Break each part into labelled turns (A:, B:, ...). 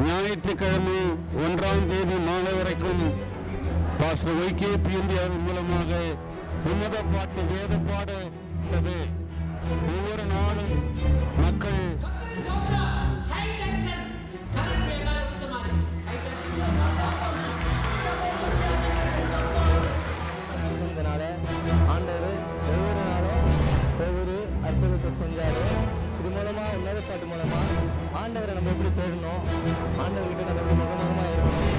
A: ஞாயிற்றுக்கிழமை ஒன்றாம் தேதி மாலை வரைக்கும் பாஸ்டர் ஒய்கேபி இந்தியாவின் மூலமாக உன்னத பாட்டு வேத பாடு உள்ளது. ஒவ்வொரு நாளும் மக்கள்
B: ஆண்டவர் ஒவ்வொரு நாளும் ஒவ்வொரு அற்புதத்தை செஞ்சாரு இது மூலமா உன்னத பாட்டு ஆண்டவரை நம்ம எப்படி தேடணும்? ஆண்டவர்கிட்ட நம்ம எப்படி முகமுகமா இருக்கணும்?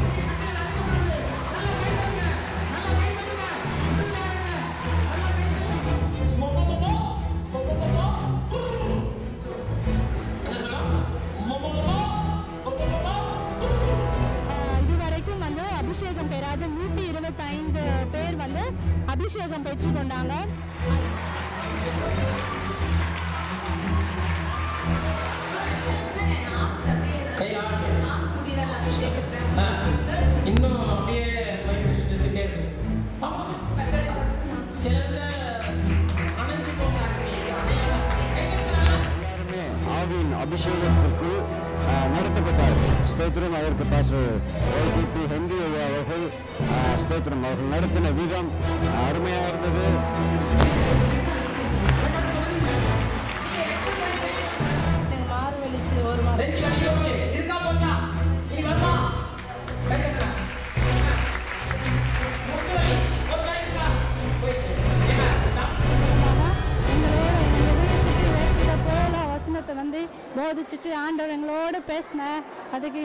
C: இதுவரைக்கும் வந்து அபிஷேகம் பெறாத நூற்றி இருபத்தைந்து பேர் வந்து அபிஷேகம் பெற்றுக்கொண்டாங்க.
A: அபிஷேகத்திற்கு நடத்தப்பட்டார். நடத்தப்பட்டார்கள் ஸ்தோத்திரம் அதற்கு பாஸ்டர் ஒய்கேபி ஹென்றி ஐயா அவர்கள் ஸ்தோத்திரம் அவர்கள் நடத்தின விதம் அருமையாக இருந்தது.
C: வந்து போதிச்சுட்டு ஆண்டவர் எங்களோடு பேசின அதுக்கு